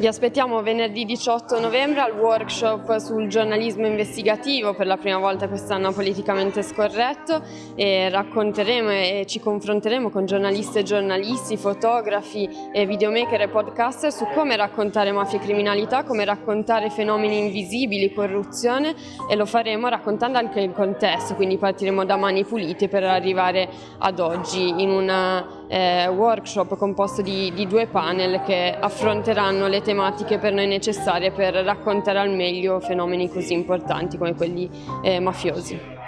Vi aspettiamo venerdì 18 novembre al workshop sul giornalismo investigativo, per la prima volta quest'anno politicamente scorretto e racconteremo e ci confronteremo con giornalisti e giornalisti, fotografi, videomaker e podcaster su come raccontare mafia e criminalità, come raccontare fenomeni invisibili, corruzione e lo faremo raccontando anche il contesto, quindi partiremo da mani pulite per arrivare ad oggi in un eh, workshop composto di, di due panel che affronteranno le tematiche per noi necessarie per raccontare al meglio fenomeni così importanti come quelli eh, mafiosi.